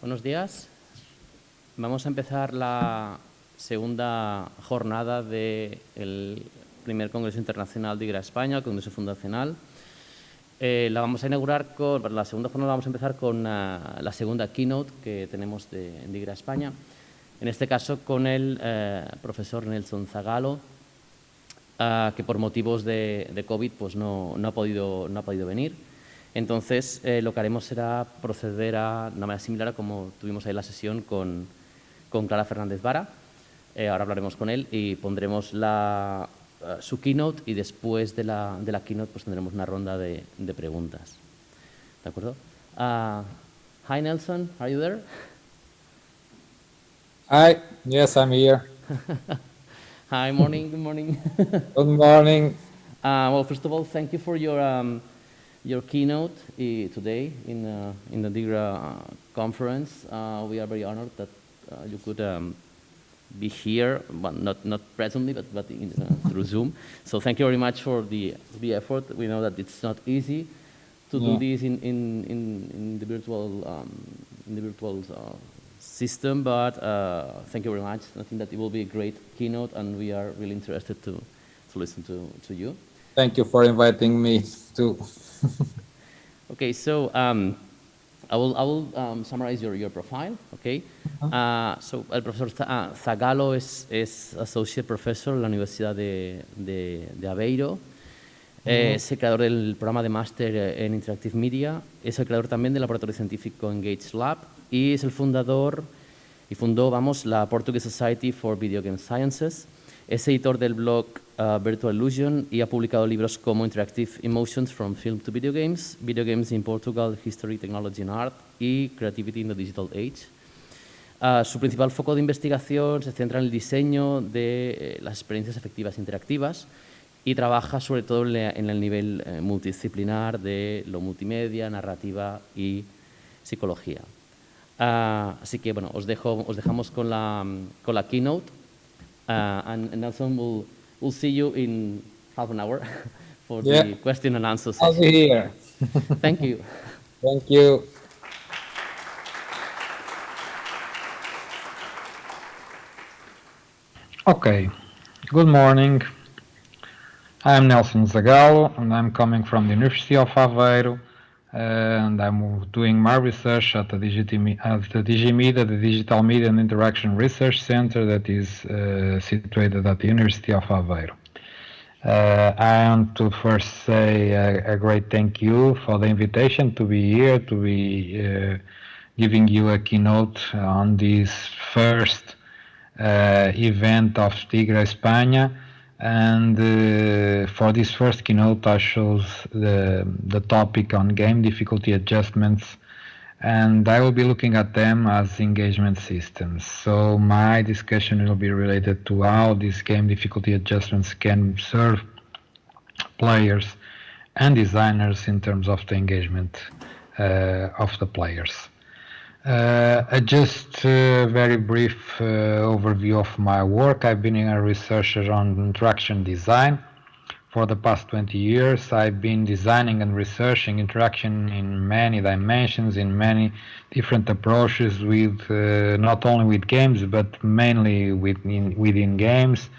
Buenos días. Vamos a empezar la segunda jornada del primer Congreso Internacional de IGRA España, el Congreso Fundacional. Eh, la vamos a inaugurar con, la segunda jornada vamos a empezar con uh, la segunda keynote que tenemos de, de IGRA España. En este caso con el eh, profesor Nelson Zagalo, que por motivos de, de COVID pues no, no, ha podido, no ha podido venir. Entonces, eh, lo que haremos será proceder a una manera similar a como tuvimos ahí la sesión con, con Clara Fernández Vara. Eh, ahora hablaremos con él y pondremos la, uh, su keynote y después de la, de la keynote pues tendremos una ronda de, de preguntas. ¿De acuerdo? Uh, hi, Nelson. Are you there? Hi. Yes, I'm here. hi. Morning. Good morning. Good morning. Uh, well, first of all, thank you for your um, your keynote uh, today in, uh, in the DIGRA uh, conference. Uh, we are very honored that uh, you could um, be here, but not, not presently, but, but in, through Zoom. So thank you very much for the, the effort. We know that it's not easy to Yeah. do this in, in, in, in the virtual, um, in the virtual system, but thank you very much. I think that it will be a great keynote, and we are really interested to, to listen to, to you. Thank you for inviting me too. Okay, so um, I will, I will um, summarize your, your profile, okay? Uh, so, el profesor ah, Zagalo es, es Associate Professor en la Universidad de, de, de Aveiro. Eh, es el creador del programa de máster eh, en Interactive Media. Es el creador también del laboratorio científico Engage Lab y es el fundador y fundó, vamos, la Portuguese Society for Video Game Sciences. Es editor del blog uh, Virtual Illusion y ha publicado libros como Interactive Emotions from Film to Video Games, Video Games in Portugal, History, Technology and Art y Creativity in the Digital Age. Uh, su principal foco de investigación se centra en el diseño de eh, las experiencias efectivas interactivas y trabaja sobre todo en el nivel eh, multidisciplinar de lo multimedia, narrativa y psicología. Ah, así que bueno, os, dejamos con la, keynote uh, Uh, and, and Nelson will will see you in half an hour for Yeah. the question and answer I'll session. be here. Thank you. Thank you. Okay, good morning. I'm Nelson Zagalo and I'm coming from the University of Aveiro and I'm doing my research at the, DGT, at the DigiMedia, the Digital Media and Interaction Research Center that is uh, situated at the University of Aveiro. Uh, I want to first say a, a great thank you for the invitation to be here, to be uh, giving you a keynote on this first uh, event of DiGRA España. And uh, for this first keynote, I chose the, the topic on game difficulty adjustments, and I will be looking at them as engagement systems. So my discussion will be related to how these game difficulty adjustments can serve players and designers in terms of the engagement uh, of the players. Uh, uh, just a very brief uh, overview of my work. I've been a researcher on interaction design. For the past 20 years, I've been designing and researching interaction in many dimensions, in many different approaches, with uh, not only with games but mainly within within games.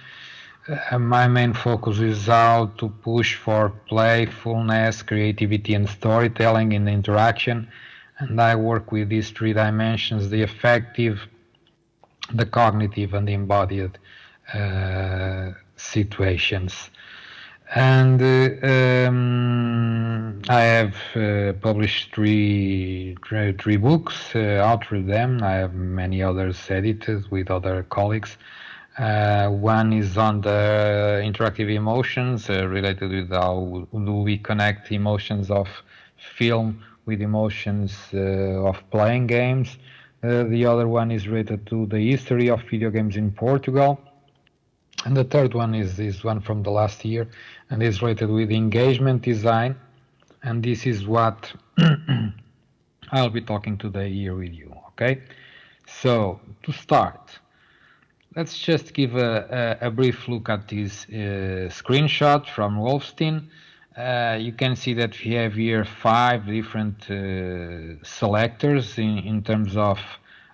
Uh, my main focus is how to push for playfulness, creativity, and storytelling in interaction and I work with these three dimensions the affective, the cognitive, and the embodied uh, situations. And uh, um, I have uh, published three, three, three books uh, out through them. I have many others edited with other colleagues. Uh, one is on the interactive emotions uh, related with how do we connect emotions of film with emotions uh, of playing games. Uh, the other one is related to the history of video games in Portugal. And the third one is this one from the last year and is related with engagement design. And this is what I'll be talking today here with you. Okay. So to start, let's just give a, a, a brief look at this uh, screenshot from Wolfenstein. Uh, you can see that we have here five different uh, selectors in, in terms of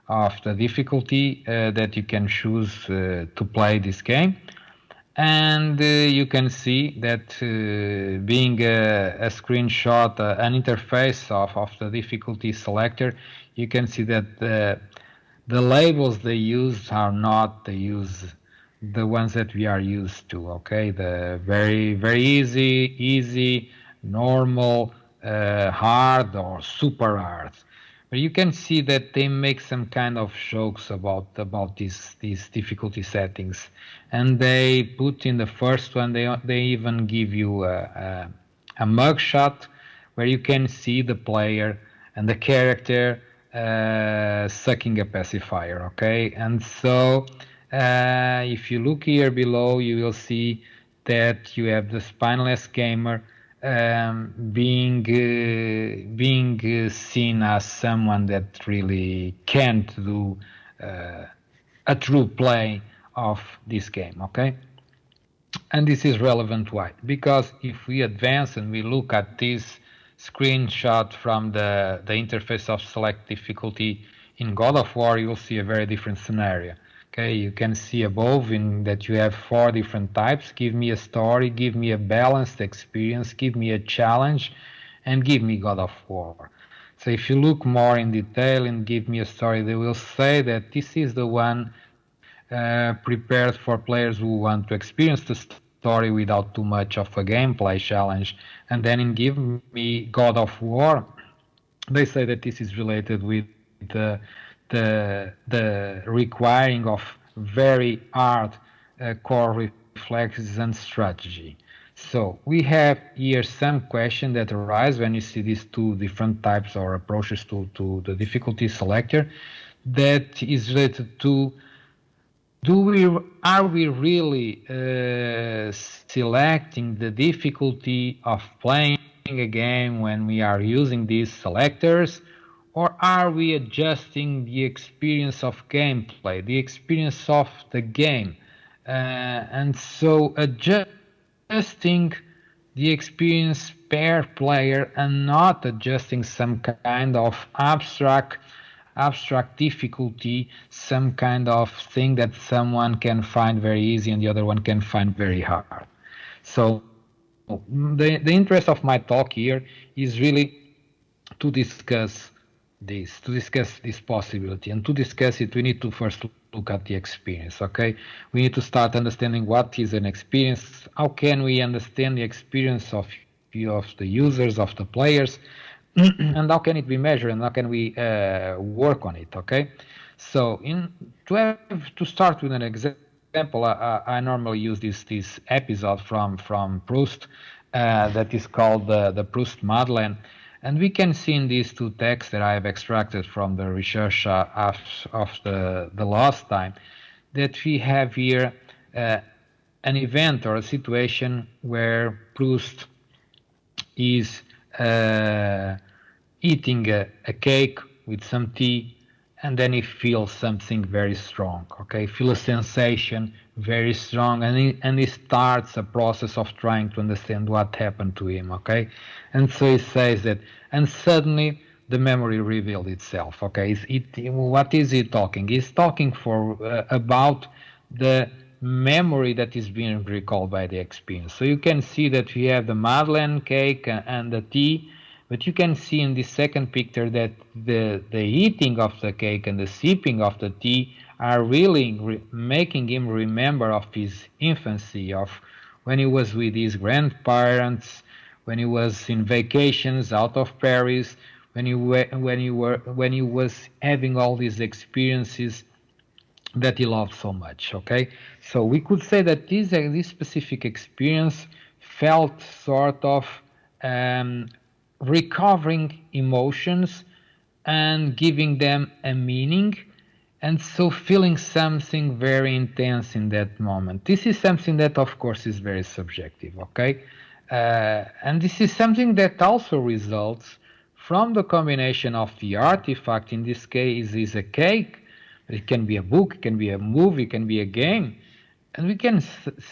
of the difficulty uh, that you can choose uh, to play this game. And uh, you can see that uh, being a, a screenshot an interface of, of the difficulty selector you can see that the, the labels they use are not the use the ones that we are used to okay? The very very easy easy normal uh, hard or super hard. But you can see that they make some kind of jokes about about these these difficulty settings. And they put in the first one they they even give you a, a, a mugshot where you can see the player and the character uh, sucking a pacifier okay? And so uh, if you look here below, you will see that you have the spineless gamer um, being uh, being uh, seen as someone that really can't do uh, a true play of this game. Okay, and this is relevant why? Because if we advance and we look at this screenshot from the the interface of select difficulty in God of War, you will see a very different scenario Okay, you can see above in that you have four different types. Give me a story, give me a balanced experience, give me a challenge, and give me God of War. So if you look more in detail and give me a story, they will say that this is the one uh, prepared for players who want to experience the story without too much of a gameplay challenge. And then in Give Me God of War, they say that this is related with the the the requiring of very hard uh, core reflexes and strategy. So we have here some question that arise when you see these two different types or approaches to, to the difficulty selector that is related to do we are we really uh, selecting the difficulty of playing a game when we are using these selectors or are we adjusting the experience of gameplay, the experience of the game? Uh, and so adjusting the experience per player and not adjusting some kind of abstract abstract difficulty, some kind of thing that someone can find very easy and the other one can find very hard. So the, the interest of my talk here is really to discuss this to discuss this possibility. And to discuss it we need to first look at the experience okay? We need to start understanding what is an experience. How can we understand the experience of of the users of the players? And how can it be measured? And how can we uh, work on it okay? So in to have to start with an example I, I normally use this this episode from from Proust uh, that is called the the Proust Madeleine and we can see in these two texts that I have extracted from the research uh, of, of the, the last time that we have here uh, an event or a situation where Proust is uh, eating a, a, cake with some tea and then he feels something very strong okay? Feel a sensation very strong and he, and he starts a process of trying to understand what happened to him okay? And so he says that and suddenly the memory revealed itself okay? It, what is he talking? He's talking for uh, about the memory that is being recalled by the experience. So you can see that we have the madeleine cake and the tea but you can see in this second picture that the the eating of the cake and the sipping of the tea are really re- making him remember of his infancy, of when he was with his grandparents, when he was in vacations out of Paris, when he when he were when he was having all these experiences that he loved so much. Okay, so we could say that this uh, this specific experience felt sort of um, recovering emotions and giving them a meaning and so feeling something very intense in that moment. This is something that, of course, is very subjective, okay? Uh, and this is something that also results from the combination of the artifact, in this case, is a cake, it can be a book, it can be a movie, it can be a game, and we can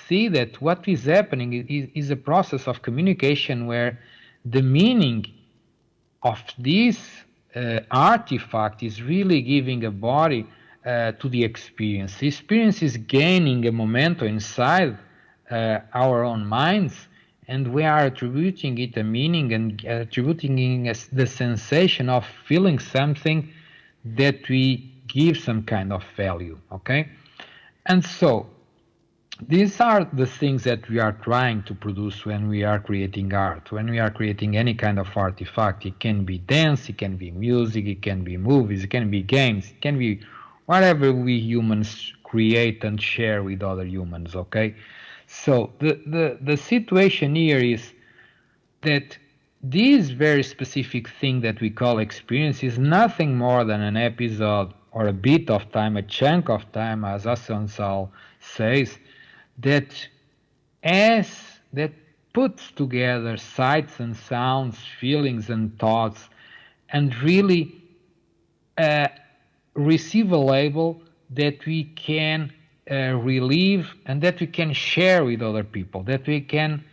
see that what is happening is, is a process of communication where the meaning of this uh, artifact is really giving a body uh, to the experience. The experience is gaining a momentum inside uh, our own minds, and we are attributing it a meaning and attributing it the sensation of feeling something that we give some kind of value. Okay, and so these are the things that we are trying to produce when we are creating art. When we are creating any kind of artifact it can be dance it can be music it can be movies it can be games it can be whatever we humans create and share with other humans okay? So the the, the situation here is that this very specific thing that we call experience is nothing more than an episode or a bit of time a chunk of time as Assunção says that as that puts together sights and sounds, feelings and thoughts, and really uh, receive a label that we can uh, relieve and that we can share with other people, that we can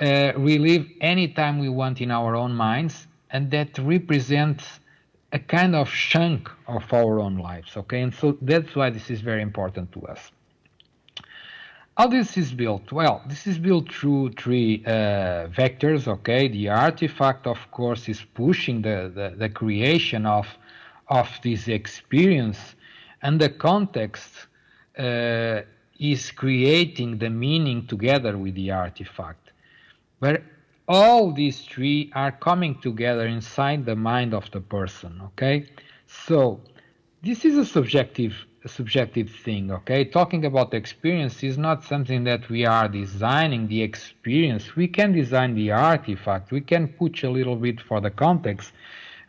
uh, relieve anytime we want in our own minds, and that represents a kind of chunk of our own lives. Okay, and so that's why this is very important to us. How this is built? Well, this is built through three uh, vectors, okay? The artifact, of course, is pushing the, the, the, creation of, of this experience, and the context uh, is creating the meaning together with the artifact. Where all these three are coming together inside the mind of the person, okay? So, this is a subjective a subjective thing okay? Talking about experience is not something that we are designing the experience. We can design the artifact. We can push a little bit for the context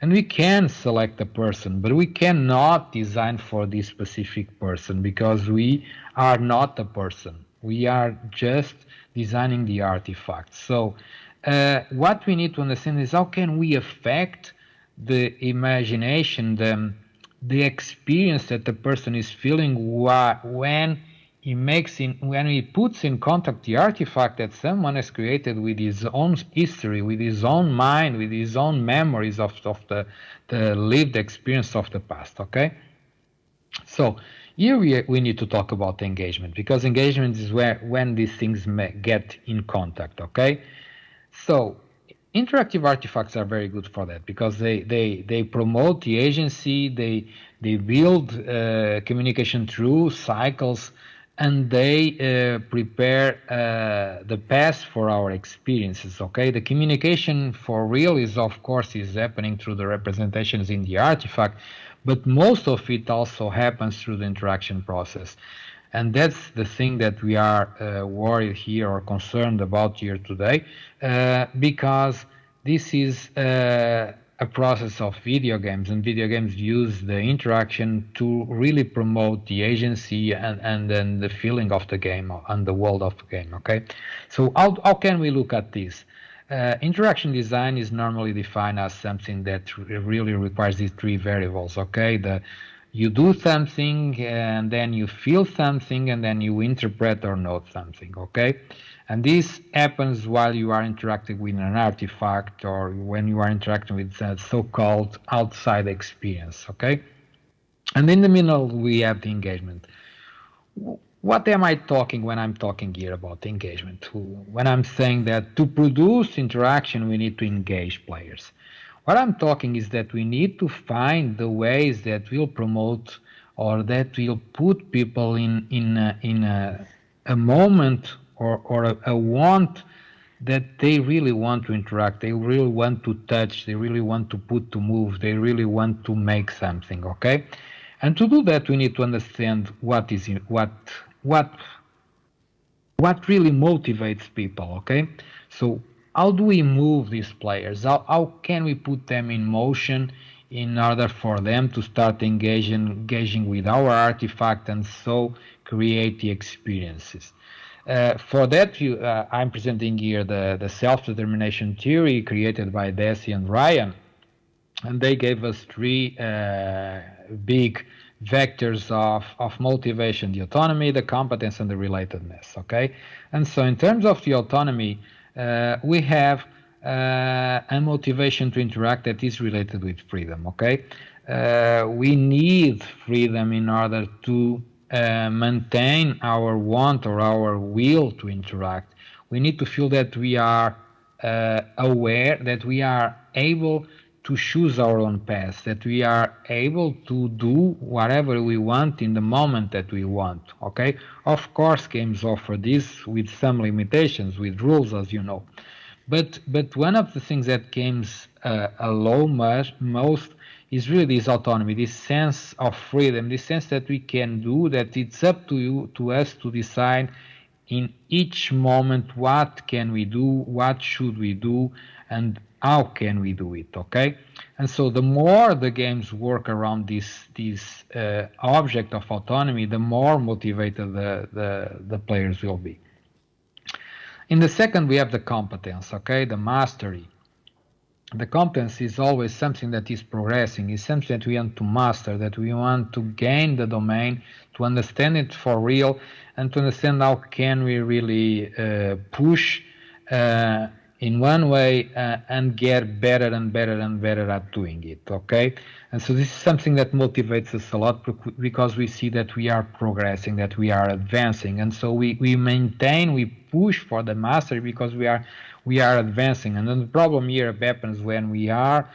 and we can select a person but we cannot design for this specific person because we are not a person. We are just designing the artifact. So uh, what we need to understand is how can we affect the imagination the the experience that the person is feeling when he makes in when he puts in contact the artifact that someone has created with his own history, with his own mind, with his own memories of, of the, the lived experience of the past. Okay, so here we, we need to talk about engagement because engagement is where when these things get in contact. Okay, so interactive artifacts are very good for that because they they they promote the agency they they build uh, communication through cycles and they uh, prepare uh, the past for our experiences okay? The communication for real is of course is happening through the representations in the artifact but most of it also happens through the interaction process and that's the thing that we are uh, worried here or concerned about here today, uh, because this is uh, a process of video games, and video games use the interaction to really promote the agency and, and then the feeling of the game and the world of the game. Okay, so how, how can we look at this? Uh, interaction design is normally defined as something that really requires these three variables. Okay, the you do something and then you feel something and then you interpret or note something okay? And this happens while you are interacting with an artifact or when you are interacting with a so-called outside experience okay? And in the middle we have the engagement. What am i talking when i'm talking here about engagement? When i'm saying that to produce interaction we need to engage players what I'm talking is that we need to find the ways that will promote or that will put people in in a, in a, a moment or, or a, a want that they really want to interact. They really want to touch. They really want to put to move. They really want to make something okay? And to do that we need to understand what is what what what really motivates people okay? So how do we move these players? How, how can we put them in motion in order for them to start engaging, engaging with our artifact and so create the experiences? Uh, for that, you, uh, I'm presenting here the, the self-determination theory created by Deci and Ryan. And they gave us three uh, big vectors of, of motivation, the autonomy, the competence, and the relatedness, okay? And so in terms of the autonomy, we have uh, a motivation to interact that is related with freedom, okay? Uh, we need freedom in order to uh, maintain our want or our will to interact. We need to feel that we are uh, aware, that we are able to choose our own path, that we are able to do whatever we want in the moment that we want. Okay, of course, games offer this with some limitations, with rules, as you know. But but one of the things that games uh, allow much, most is really this autonomy, this sense of freedom, this sense that we can do that it's up to you, to us to decide in each moment what can we do, what should we do, and how can we do it, okay? And so the more the games work around this this uh, object of autonomy, the more motivated the, the, the players will be. In the second, we have the competence, okay, the mastery the competence is always something that is progressing, is something that we want to master, that we want to gain the domain, to understand it for real, and to understand how can we really uh, push uh, in one way uh, and get better and better and better at doing it. Okay, and so this is something that motivates us a lot because we see that we are progressing, that we are advancing, and so we we maintain, we push for the mastery because we are we are advancing. And then the problem here happens when we are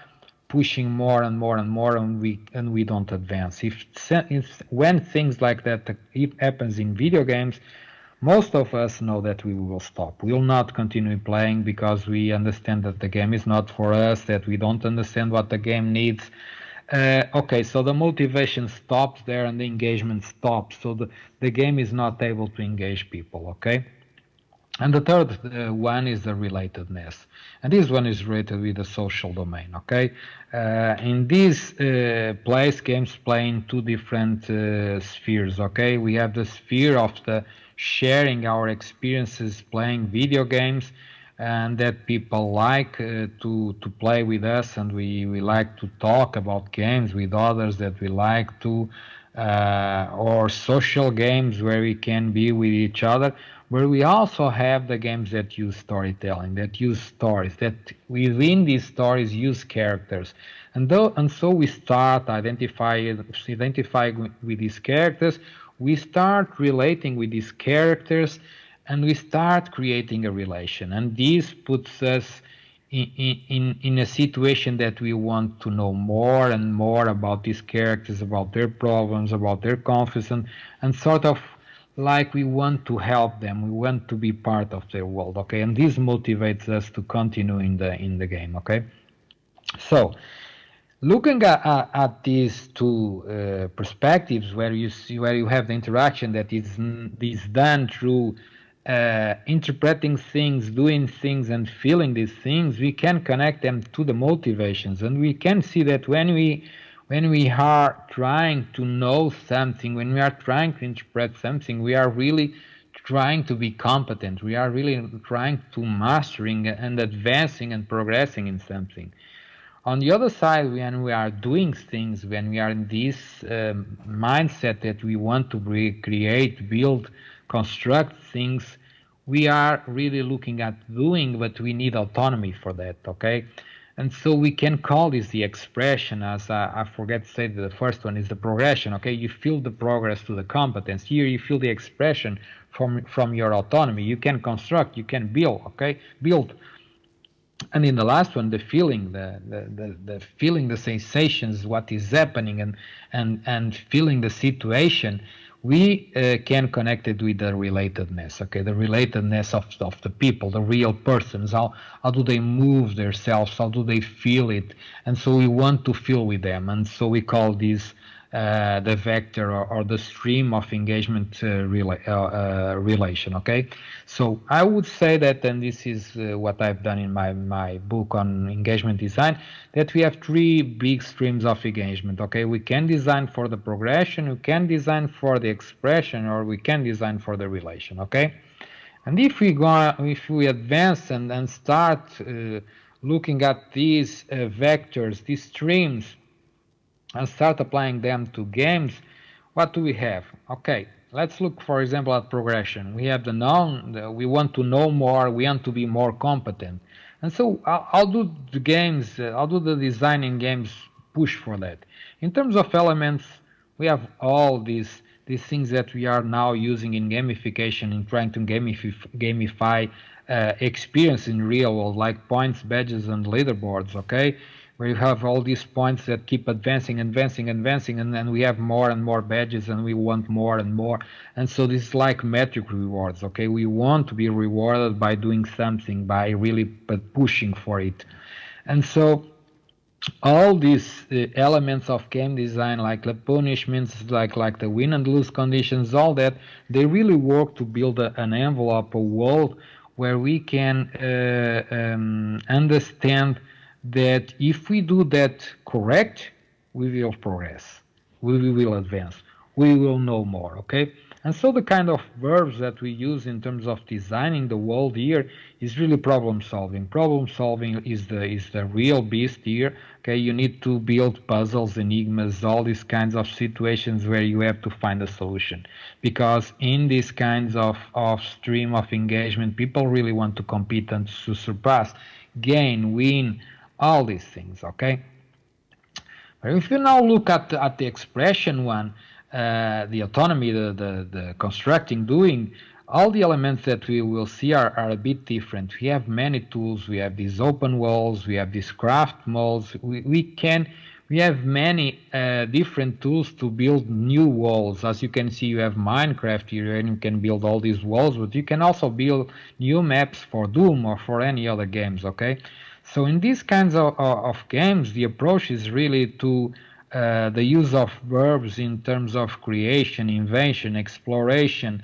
pushing more and more and more and we and we don't advance. If, if when things like that it happens in video games, most of us know that we will stop. We will not continue playing because we understand that the game is not for us, that we don't understand what the game needs. Uh, okay, so the motivation stops there and the engagement stops. So the, the game is not able to engage people, okay? And the third uh, one is the relatedness. And this one is related with the social domain, okay? Uh, in this uh, place, games play in two different uh, spheres, okay? We have the sphere of the sharing our experiences playing video games and that people like uh, to, to play with us and we, we like to talk about games with others that we like to uh, or social games where we can be with each other where we also have the games that use storytelling, that use stories, that within these stories use characters. And, though, and so we start identifying, identifying with these characters, we start relating with these characters, and we start creating a relation. And this puts us in, in, in a situation that we want to know more and more about these characters, about their problems, about their conflicts, and, and sort of like we want to help them. We want to be part of their world okay? And this motivates us to continue in the in the game okay? So looking at, at, at these two uh, perspectives where you see where you have the interaction that is is done through uh, interpreting things doing things and feeling these things we can connect them to the motivations. And we can see that when we when we are trying to know something, when we are trying to interpret something, we are really trying to be competent. We are really trying to mastering and advancing and progressing in something. On the other side, when we are doing things, when we are in this um, mindset that we want to create, build, construct things, we are really looking at doing, but we need autonomy for that, okay? And so we can call this the expression as uh, I forget to say the first one is the progression. Okay, you feel the progress to the competence. Here you feel the expression from from your autonomy. You can construct, you can build. Okay, build. And in the last one, the feeling, the, the, the, the feeling, the sensations, what is happening, and and and feeling the situation we uh, can connect it with the relatedness okay? The relatedness of, of the people the real persons. How how do they move themselves how do they feel it? And so we want to feel with them. And so we call this uh, the vector or, or, the stream of engagement uh, rela uh, uh, relation. Okay, so I would say that, and this is uh, what I've done in my my book on engagement design, that we have three big streams of engagement. Okay, we can design for the progression, we can design for the expression, or we can design for the relation. Okay, and if we go, if we advance and and start looking at these vectors, these streams and start applying them to games, what do we have? Okay, let's look, for example, at progression. We have the known, we want to know more, we want to be more competent. And so I'll, I'll do the games, uh, I'll do the designing games push for that. In terms of elements, we have all these these things that we are now using in gamification in trying to gamify, gamify uh, experience in real world like points badges and leaderboards okay where you have all these points that keep advancing advancing advancing and then we have more and more badges and we want more and more. And so this is like metric rewards okay? We want to be rewarded by doing something by really pushing for it. And so all these uh, elements of game design like the punishments like like the win and lose conditions all that they really work to build a, an envelope a world where we can uh, um, understand that if we do that correct we will progress we will advance we will know more okay and so the kind of verbs that we use in terms of designing the world here is really problem solving. Problem solving is the is the real beast here. Okay, you need to build puzzles, enigmas, all these kinds of situations where you have to find a solution. Because in these kinds of, of stream of engagement, people really want to compete and to surpass, gain, win, all these things. Okay. But if you now look at at the expression one, uh, the autonomy, the, the, the constructing, doing, all the elements that we will see are, are a bit different. We have many tools. We have these open walls. We have these craft modes. We, we can we have many uh, different tools to build new walls. As you can see, you have Minecraft here, and you can build all these walls. But you can also build new maps for Doom or for any other games. Okay, so in these kinds of, of games, the approach is really to uh, the use of verbs in terms of creation, invention, exploration,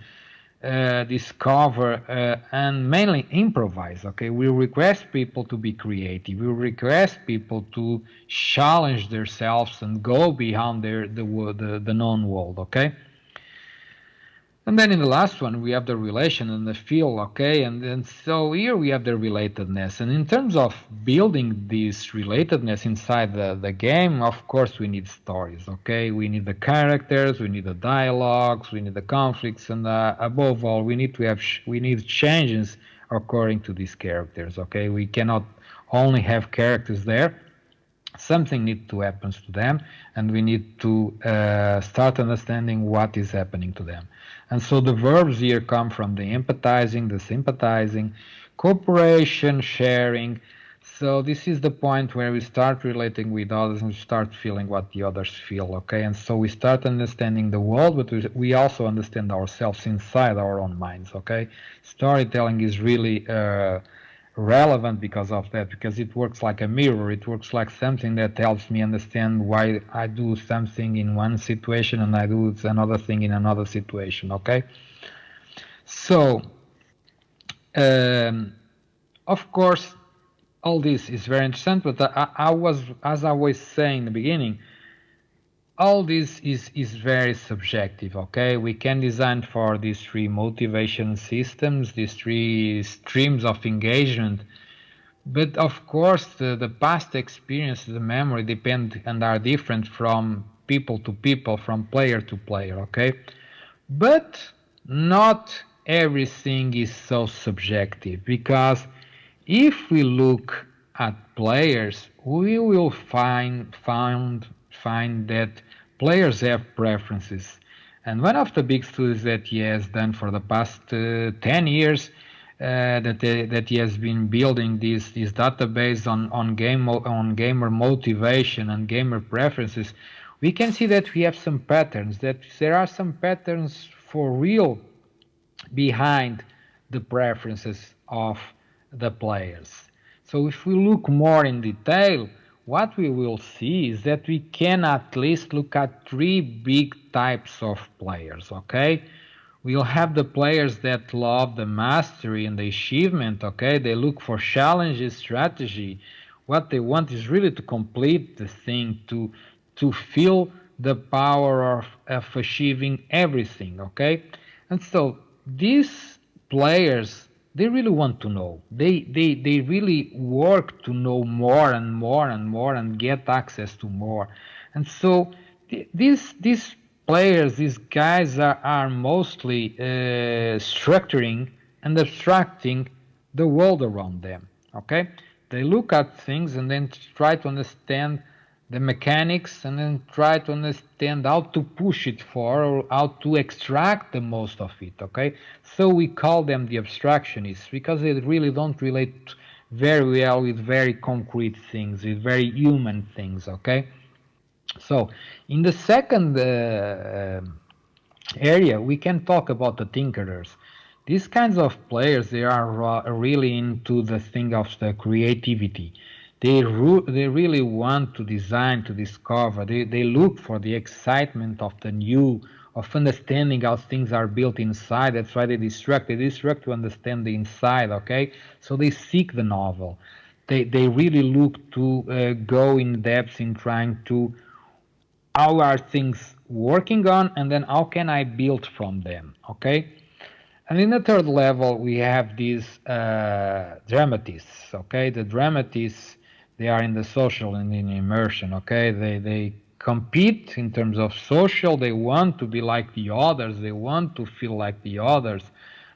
uh, discover, uh, and mainly improvise. Okay, we request people to be creative. We request people to challenge themselves and go beyond their the the, the known world. Okay. And then in the last one, we have the relation and the feel, okay? And, and so here we have the relatedness. And in terms of building this relatedness inside the, the game, of course, we need stories, okay? We need the characters, we need the dialogues, we need the conflicts, and uh, above all, we need to have, we need changes according to these characters, okay? We cannot only have characters there, something needs to happen to them and we need to uh, start understanding what is happening to them and so the verbs here come from the empathizing, the sympathizing, cooperation, sharing. So this is the point where we start relating with others and start feeling what the others feel, okay? And so we start understanding the world, but we also understand ourselves inside our own minds, okay? Storytelling is really uh, relevant because of that because it works like a mirror. It works like something that helps me understand why i do something in one situation and i do another thing in another situation okay? So um, of course all this is very interesting but I, I was as i was saying in the beginning all this is is very subjective okay? We can design for these three motivation systems these three streams of engagement but of course the, the past experience the memory depend and are different from people to people from player to player okay? But not everything is so subjective because if we look at players we will find found find that players have preferences. And one of the big studies that he has done for the past uh, 10 years uh, that they, that he has been building this this database on on game on gamer motivation and gamer preferences, we can see that we have some patterns. That there are some patterns for real behind the preferences of the players. So if we look more in detail, what we will see is that we can at least look at three big types of players, okay? We'll have the players that love the mastery and the achievement, okay? They look for challenges, strategy. What they want is really to complete the thing, to, to feel the power of, of achieving everything, okay? And so these players they really want to know. They, they, they really work to know more and more and more and get access to more. And so th- these, these players, these guys are, are mostly uh, structuring and abstracting the world around them. Okay, they look at things and then try to understand the mechanics and then try to understand how to push it for or how to extract the most of it. Okay, so we call them the abstractionists because they really don't relate very well with very concrete things, with very human things. Okay, so in the second uh, area, we can talk about the tinkerers these kinds of players they are really into the thing of the creativity they they really want to design to discover. They, they look for the excitement of the new of understanding how things are built inside. That's why they distract they distract to understand the inside okay? So they seek the novel. They they really look to uh, go in depth in trying to how are things working on and then how can i build from them okay? And in the third level, we have these uh, dramatists. Okay, the dramatists they are in the social and in immersion. Okay, they they compete in terms of social. They want to be like the others. They want to feel like the others.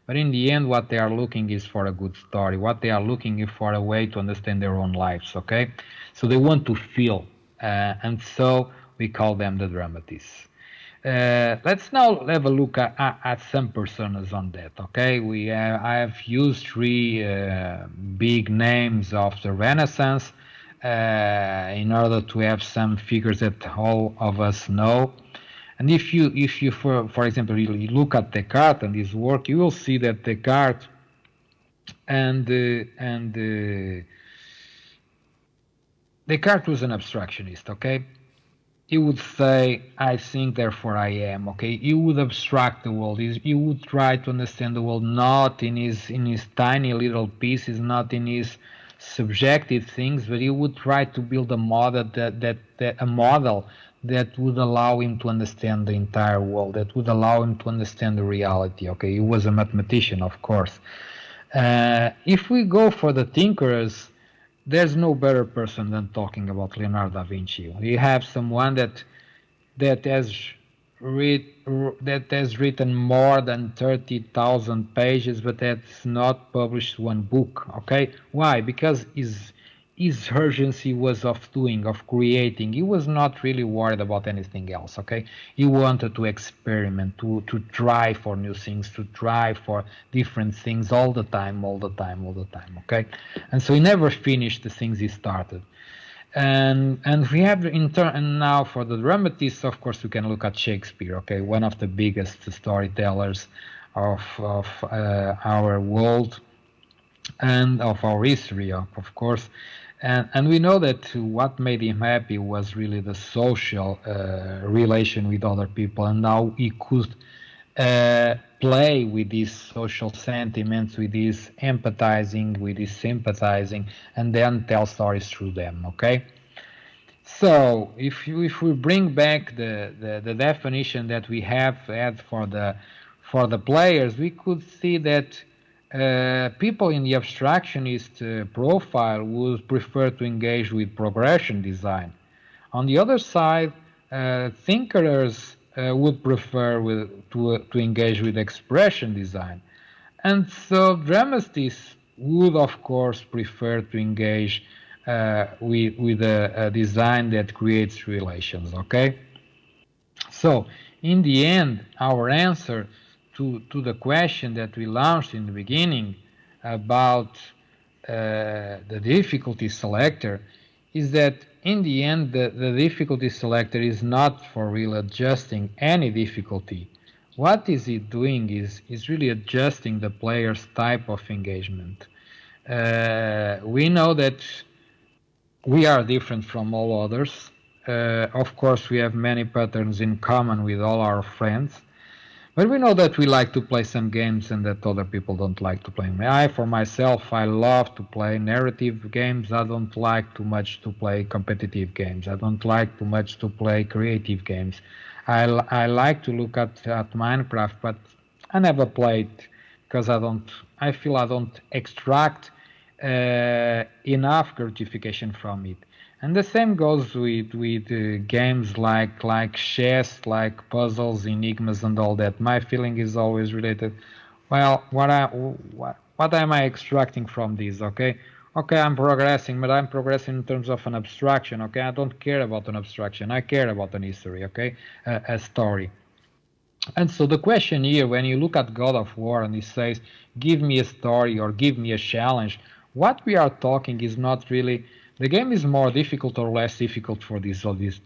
But in the end, what they are looking is for a good story. What they are looking is for a way to understand their own lives. Okay, so they want to feel, uh, and so we call them the dramatists. Uh, let's now have a look at, at, at, some personas on that. Okay, we uh, I have used three uh, big names of the Renaissance in order to have some figures that all of us know. And if you if you for for example you look at Descartes and his work, you will see that Descartes and uh, and Descartes was an abstractionist. Okay he would say, I think, therefore I am. Okay, he would abstract the world. He would try to understand the world not in his in his tiny little pieces, not in his subjective things, but he would try to build a model that, that, that a model that would allow him to understand the entire world, that would allow him to understand the reality. Okay, he was a mathematician, of course. Uh, if we go for the tinkerers, there's no better person than talking about Leonardo da Vinci. You have someone that that has read that has written more than 30,000 pages but that's not published one book okay why because his his urgency was of doing, of creating. He was not really worried about anything else. Okay, he wanted to experiment, to to try for new things, to try for different things all the time, all the time, all the time. Okay, and so he never finished the things he started. And and we have in turn and now for the dramatists, of course, we can look at Shakespeare. Okay, one of the biggest storytellers of of uh, our world and of our history, of, of course and, and we know that what made him happy was really the social uh, relation with other people, and now he could uh, play with these social sentiments, with this empathizing, with this sympathizing, and then tell stories through them. Okay. So if you, if we bring back the, the, the definition that we have had for the for the players, we could see that uh, people in the abstractionist uh, profile would prefer to engage with progression design. On the other side, uh, tinkerers uh, would prefer with, to, to engage with expression design. And so dramatists would, of course, prefer to engage uh, with, with a, a design that creates relations, okay? So, in the end, our answer to, to the question that we launched in the beginning about uh, the difficulty selector is that in the end the, the difficulty selector is not for real adjusting any difficulty. What is it doing is is really adjusting the player's type of engagement. Uh, we know that we are different from all others. Uh, of course we have many patterns in common with all our friends but we know that we like to play some games and that other people don't like to play. I, for myself, I love to play narrative games. I don't like too much to play competitive games. I don't like too much to play creative games. I, I like to look at, at Minecraft, but I never played because I don't. I feel I don't extract uh, enough gratification from it. And the same goes with with uh, games like like chess, like puzzles, enigmas, and all that. My feeling is always related. Well, what I what what am I extracting from this? Okay, okay, I'm progressing, but I'm progressing in terms of an abstraction. Okay, I don't care about an abstraction. I care about an history. Okay, uh, a story. And so the question here, when you look at God of War and he says, "Give me a story" or "Give me a challenge," what we are talking is not really the game is more difficult or less difficult for these all these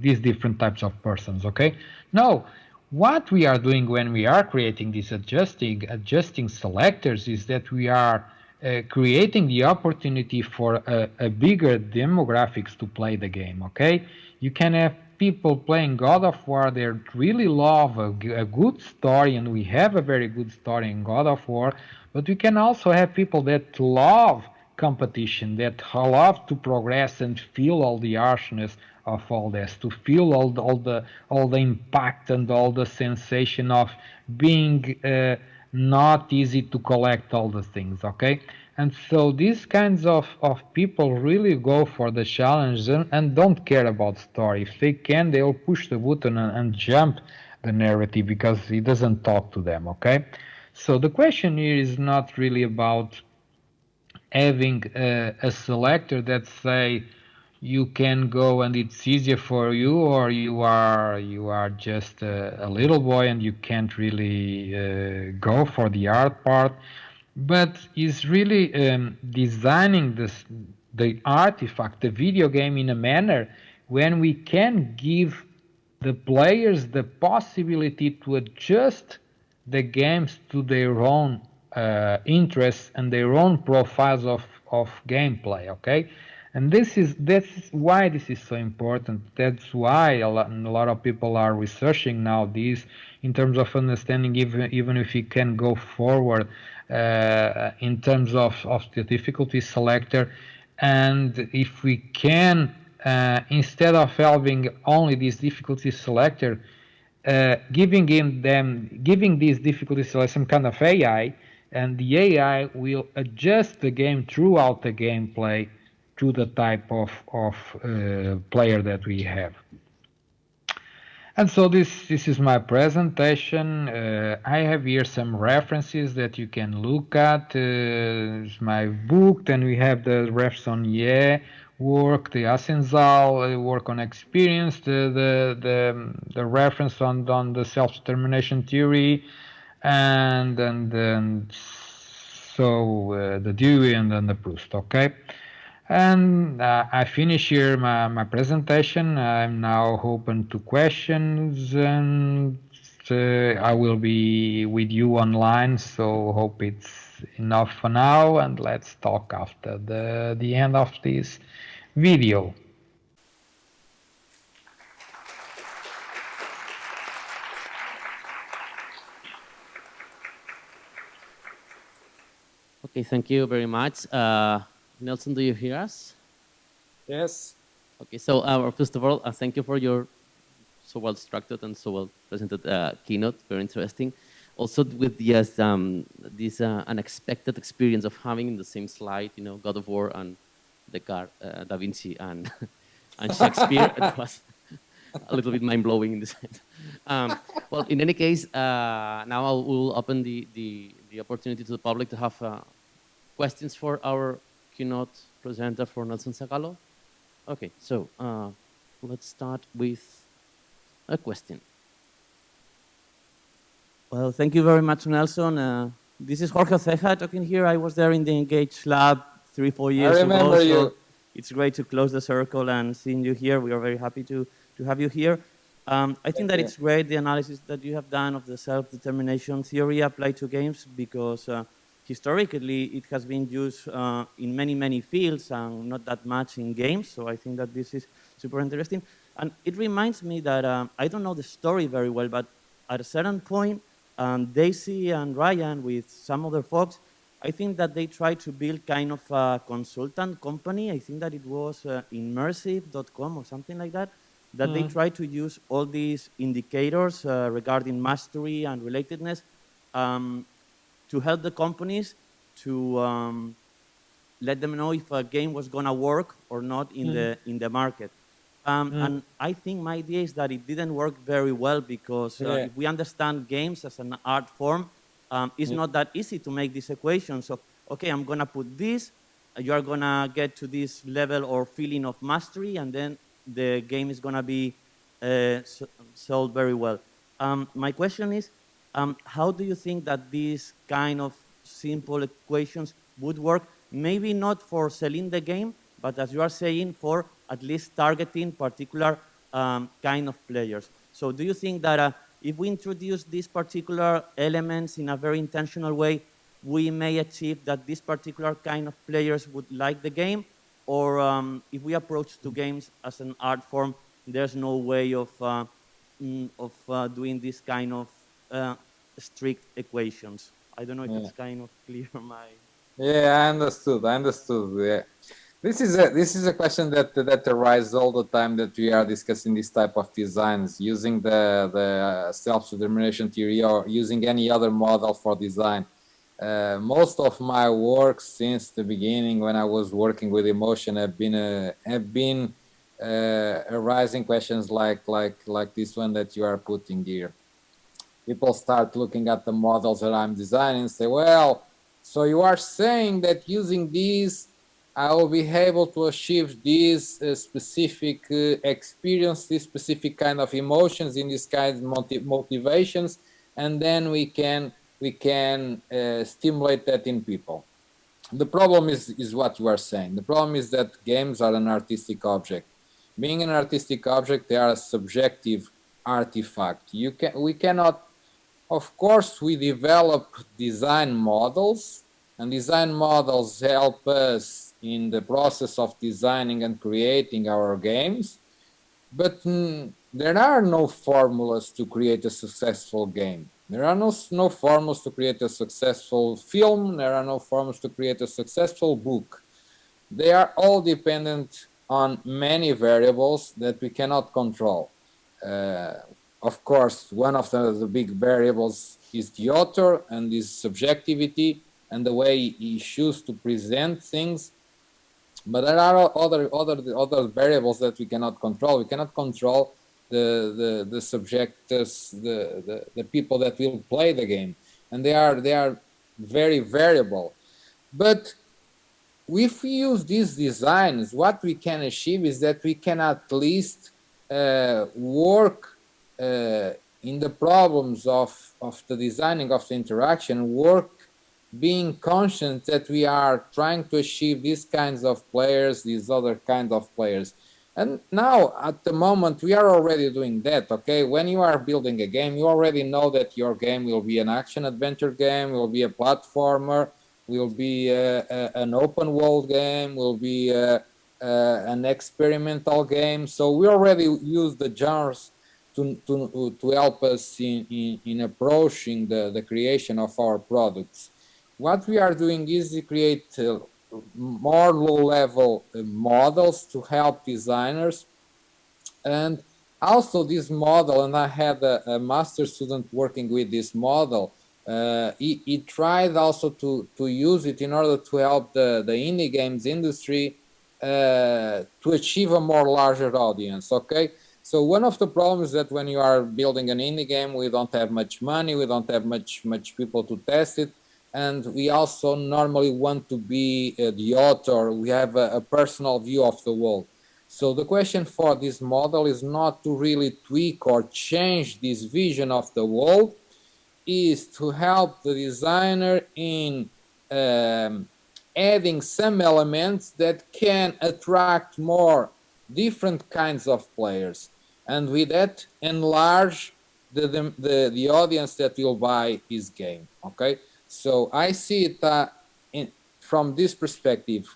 these different types of persons okay? No what we are doing when we are creating these adjusting adjusting selectors is that we are uh, creating the opportunity for a, a, bigger demographics to play the game okay? You can have people playing god of war they really love a, a good story and we have a very good story in god of war but we can also have people that love competition that love to progress and feel all the harshness of all this, to feel all the, all the all the impact and all the sensation of being uh, not easy to collect all the things. Okay, and so these kinds of of people really go for the challenge and, and don't care about story. If they can, they'll push the button and, and jump the narrative because it doesn't talk to them. Okay, so the question here is not really about having a, a selector that say you can go and it's easier for you or you are you are just a, a little boy and you can't really uh, go for the art part. But is really um, designing this the artifact the video game in a manner when we can give the players the possibility to adjust the games to their own uh, interests and their own profiles of, of gameplay okay? And this is that's why this is so important. That's why a lot, a lot of people are researching now this in terms of understanding even even if you can go forward uh, in terms of, of the difficulty selector. And if we can uh, instead of having only this difficulty selector uh, giving him them giving these difficulty selector some kind of AI and the AI will adjust the game throughout the gameplay to the type of, of uh, player that we have. And so this, this is my presentation. Uh, I have here some references that you can look at. Uh, it's my book, then we have the reference on yeah work, the Assenzal uh, work on experience, the, the, the, the reference on, on the self-determination theory, and and then so uh, the Dewey and then the Proust okay? And uh, I finish here my, my presentation. I'm now open to questions and uh, I will be with you online so hope it's enough for now. And let's talk after the the end of this video Okay, thank you very much. Uh, Nelson, do you hear us? Yes. Okay, so uh, first of all, uh, thank you for your so well structured and so well presented uh, keynote. Very interesting. Also, with yes, um, this uh, unexpected experience of having in the same slide, you know, God of War and Descartes, uh, Da Vinci, and and Shakespeare. it was a little bit mind blowing in this sense. Um, well, in any case, uh, now I will open the, the the opportunity to the public to have questions for our keynote presenter for Nelson Zagalo? Okay, so uh, let's start with a question. Well, thank you very much, Nelson. Uh, this is Jorge Ceja talking here. I was there in the Engage Lab three, four years I remember ago. You. So it's great to close the circle and seeing you here. We are very happy to, to have you here. Um, I think that it's great, the analysis that you have done of the self-determination theory applied to games because uh, historically it has been used uh, in many, many fields and not that much in games. So I think that this is super interesting. And it reminds me that um, I don't know the story very well, but at a certain point, um, Deci and Ryan with some other folks, I think that they tried to build kind of a consultant company. I think that it was uh, immersyve.com or something like that, that mm. they tried to use all these indicators uh, regarding mastery and relatedness um, to help the companies to um, let them know if a game was gonna work or not in the in the market. Um, And I think my idea is that it didn't work very well because uh, Yeah. if we understand games as an art form, um, it's not that easy to make these equations of okay, I'm gonna put this, you are gonna get to this level or feeling of mastery, and then the game is gonna be uh, sold very well. Um, my question is, um, how do you think that these kind of simple equations would work? Maybe not for selling the game, but as you are saying, for at least targeting particular um, kind of players. So do you think that uh, if we introduce these particular elements in a very intentional way, we may achieve that this particular kind of players would like the game? Or um, if we approach to games as an art form, there's no way of, uh, mm, of uh, doing this kind of uh, strict equations. I don't know if Yeah. it's kind of clear my... Yeah, I understood. I understood. Yeah. This is a this is a question that that arises all the time that we are discussing this type of designs using the the self-determination theory or using any other model for design. Uh, most of my work since the beginning, when I was working with emotion, have been uh, have been uh, arising questions like like like this one that you are putting here. People start looking at the models that I'm designing and say, well, so you are saying that using these, I will be able to achieve these uh, specific uh, experience, this specific kind of emotions, in this kind of motiv motivations, and then we can we can uh, stimulate that in people. The problem is is what you are saying. The problem is that games are an artistic object. Being an artistic object, they are a subjective artifact. You can we cannot of course, we develop design models, and design models help us in the process of designing and creating our games. But mm, there are no formulas to create a successful game. There are no, no formulas to create a successful film. There are no formulas to create a successful book. They are all dependent on many variables that we cannot control. Uh, of course, one of the, the, big variables is the author and his subjectivity and the way he chooses to present things. But there are other other other variables that we cannot control. We cannot control the the the subjects, the, the the people that will play the game, and they are they are very variable. But if we use these designs, what we can achieve is that we can at least uh, work Uh, in the problems of, of the designing of the interaction work being conscious that we are trying to achieve these kinds of players, these other kind of players. And now, at the moment, we are already doing that, okay? When you are building a game, you already know that your game will be an action-adventure game, will be a platformer, will be a, a, an open world game, will be a, an experimental game. So we already use the genres to, to, to help us in, in, in, approaching the, the creation of our products. What we are doing is to create uh, more low-level uh, models to help designers. And also this model, and I had a, a master student working with this model, uh, he, he, tried also to, to use it in order to help the, the indie games industry uh, to achieve a more larger audience, okay? So one of the problems is that when you are building an indie game, we don't have much money, we don't have much much people to test it, and we also normally want to be uh, the author. We have a, a, personal view of the world. So the question for this model is not to really tweak or change this vision of the world, is to help the designer in um, adding some elements that can attract more different kinds of players and with that enlarge the, the, the, the, audience that will buy his game okay? So i see it uh, in, from this perspective.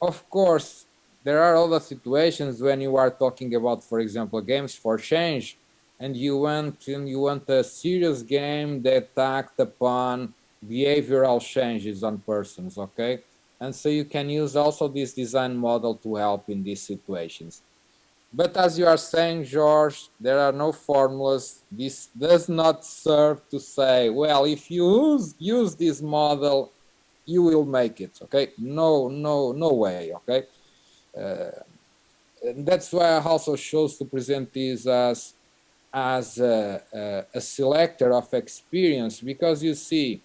Of course there are other situations when you are talking about for example games for change and you want and you want a serious game that act upon behavioral changes on persons okay? And so you can use also this design model to help in these situations but as you are saying, George, there are no formulas. This does not serve to say, well, if you use, use this model, you will make it. Okay, no, no, no way. Okay, uh, and that's why I also chose to present this as as a, a, a selector of experience because you see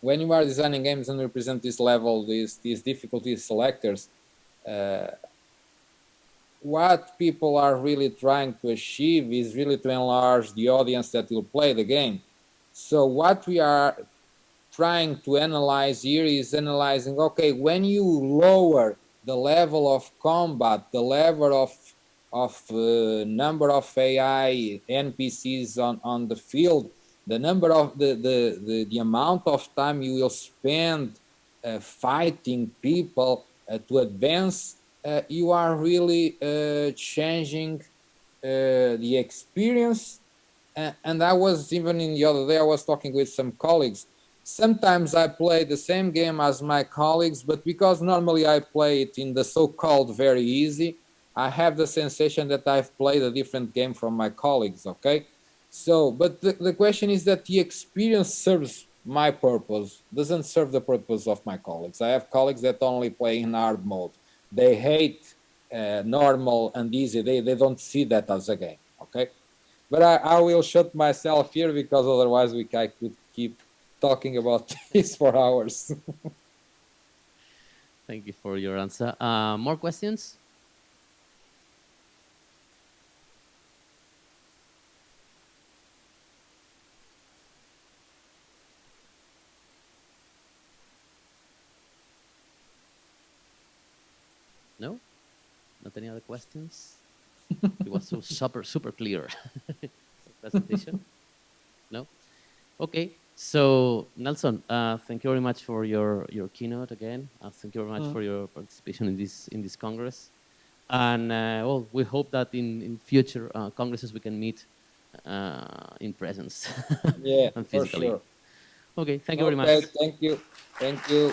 when you are designing games and represent this level, these these difficulty selectors, uh, what people are really trying to achieve is really to enlarge the audience that will play the game. So what we are trying to analyze here is analyzing, okay, when you lower the level of combat, the level of of uh, number of AI NPCs on, on the field, the number of the, the, the, the amount of time you will spend uh, fighting people uh, to advance, you are really uh, changing uh, the experience. and I was even in the other day, I was talking with some colleagues. Sometimes I play the same game as my colleagues, but because normally I play it in the so-called very easy, I have the sensation that I've played a different game from my colleagues, okay? So, but the, the question is that the experience serves my purpose, doesn't serve the purpose of my colleagues. I have colleagues that only play in hard mode. They hate uh, normal and easy. They, they don't see that as a game, okay? But I, I will shut myself here because otherwise we I could keep talking about this for hours. Thank you for your answer. Uh, more questions? No? Not any other questions? it was so super, super clear presentation. No? Okay. So Nelson, uh, thank you very much for your, your keynote again. Uh, thank you very much Mm. for your participation in this in this congress. And uh, well, we hope that in in future uh, congresses we can meet uh, in presence yeah, and for physically. sure. Okay. Thank you very much. Thank you. Thank you.